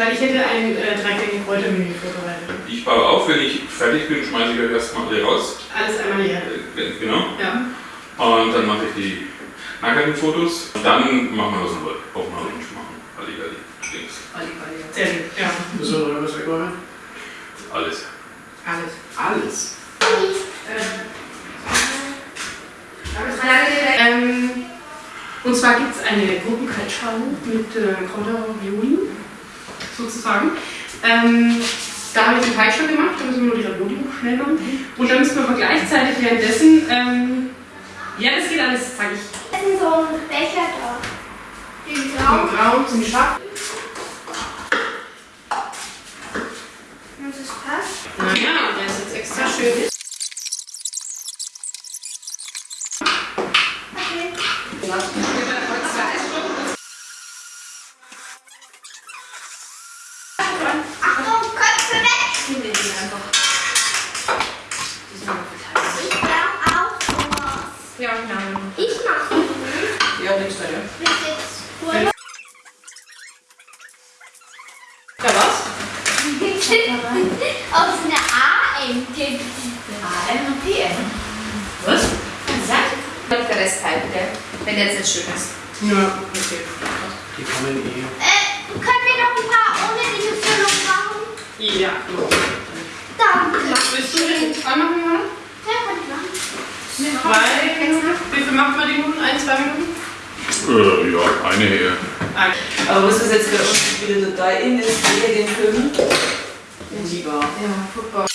Weil ich hätte ein äh, dreigängig Kräutermenü vorbereitet. Ich baue auf, wenn ich fertig bin, schmeiße ich euch erstmal alle raus. Alles einmal hier. Äh, Genau. Ja. Und dann mache ich die nackten Fotos. Dann machen wir was noch auf den Orange machen. Halligalli. Links. Sehr gut. Ja. Müssen wir noch irgendwas wegräumen? Alles. Alles. Alles. Ähm, und zwar gibt es eine Gruppenkaltschale mit äh, Kräuterravioli, sozusagen. Ähm, da habe ich den Teig schon gemacht, da müssen wir nur die Ravioli schnell machen. Und dann müssen wir aber gleichzeitig währenddessen, ähm, ja, das geht alles, sage ich. Das ist so ein Becher da. Den Braun, Braun. braun zum Schach. Und das passt. Naja, der ist jetzt extra schön. Okay. Ich brauche auch sowas. Ja, ja. Ich mache es. Ja, nichts da, ja. Bis jetzt Urlaub. Ja, was? Aus einer A-Ente. AM und PM. Was? Kann sein. Der Rest halt, gell? Wenn der jetzt nicht schön ist. Ja, okay. Die kommen eh. Äh, können wir noch ein paar ohne diese Füllung machen? Ja, gut. Danke. Willst du den zwei machen, oder? Ja, kann ich machen. Zwei Minuten? Wie viel macht man die Minuten? Ein, zwei Minuten? Äh, ja, eine her. Ein. Aber was das jetzt für uns wieder total in ist, eher den Film. Lieber. Ja, guck mal.